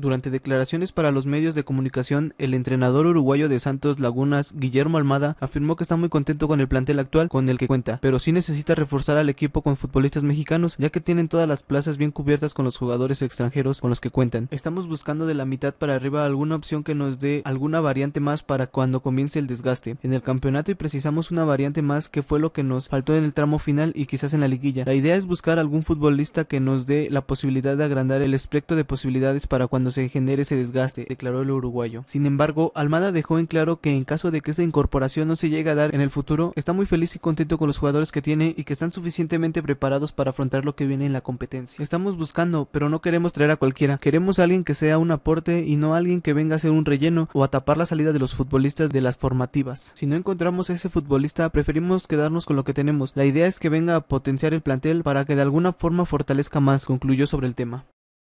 Durante declaraciones para los medios de comunicación, el entrenador uruguayo de Santos Lagunas, Guillermo Almada, afirmó que está muy contento con el plantel actual con el que cuenta, pero sí necesita reforzar al equipo con futbolistas mexicanos, ya que tienen todas las plazas bien cubiertas con los jugadores extranjeros con los que cuentan. Estamos buscando de la mitad para arriba alguna opción que nos dé alguna variante más para cuando comience el desgaste en el campeonato y precisamos una variante más que fue lo que nos faltó en el tramo final y quizás en la liguilla. La idea es buscar algún futbolista que nos dé la posibilidad de agrandar el espectro de posibilidades para cuando se genere ese desgaste, declaró el uruguayo. Sin embargo, Almada dejó en claro que en caso de que esta incorporación no se llegue a dar en el futuro, está muy feliz y contento con los jugadores que tiene y que están suficientemente preparados para afrontar lo que viene en la competencia. Estamos buscando, pero no queremos traer a cualquiera. Queremos a alguien que sea un aporte y no alguien que venga a ser un relleno o a tapar la salida de los futbolistas de las formativas. Si no encontramos a ese futbolista, preferimos quedarnos con lo que tenemos. La idea es que venga a potenciar el plantel para que de alguna forma fortalezca más, concluyó sobre el tema.